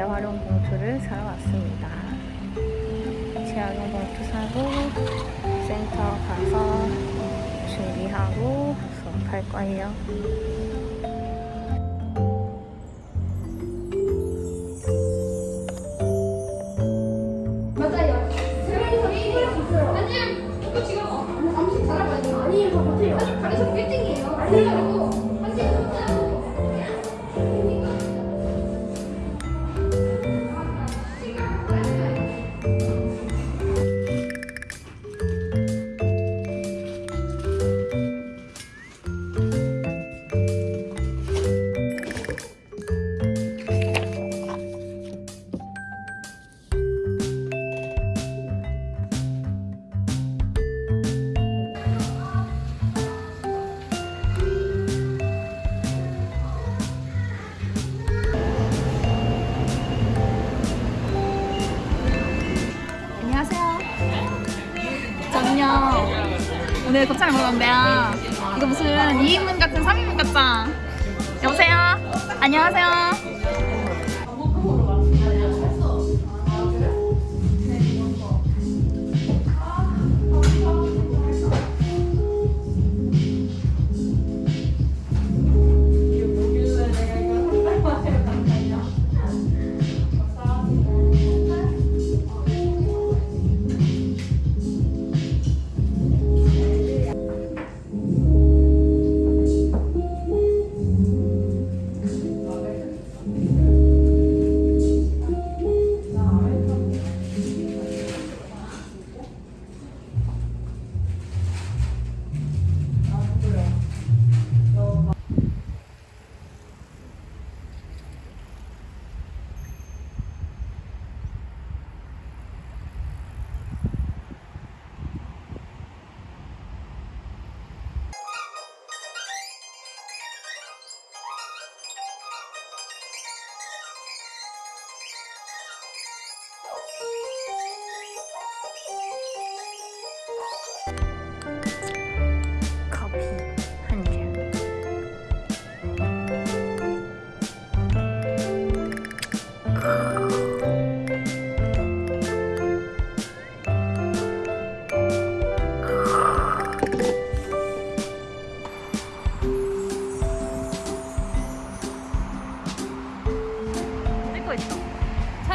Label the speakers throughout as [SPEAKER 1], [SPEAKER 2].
[SPEAKER 1] 재활용 봉투를 사러 왔습니다. 재활용 봉투 사고 센터 가서 준비하고 수업할 거예요. 오늘 곱창을 온대요. 이거 무슨 2인분 같은 3인분 같다. 여보세요. 안녕하세요.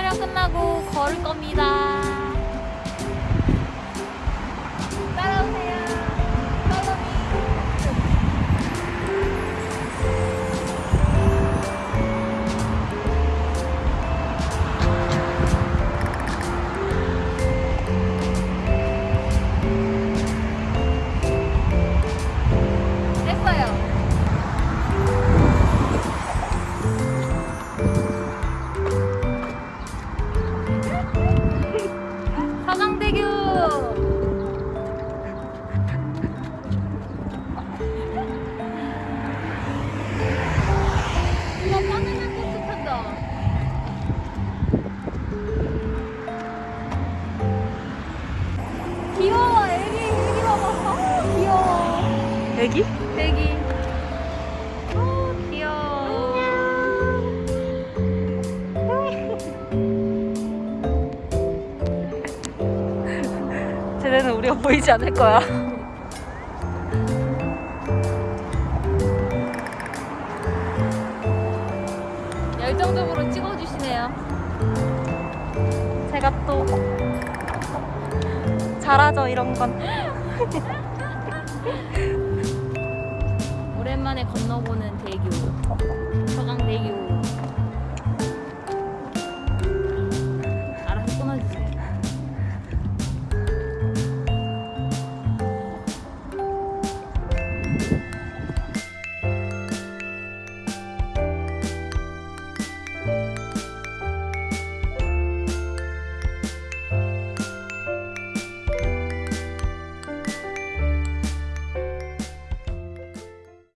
[SPEAKER 1] 촬영 끝나고 걸을 겁니다. 애기? 애기. 아, 귀여워. 쟤네는 우리가 보이지 않을 거야. 열정적으로 찍어주시네요. 제가 또 잘하죠 이런 건. 오랜만에 건너보는 대교. 서강대교. 알아서 끊어주세요.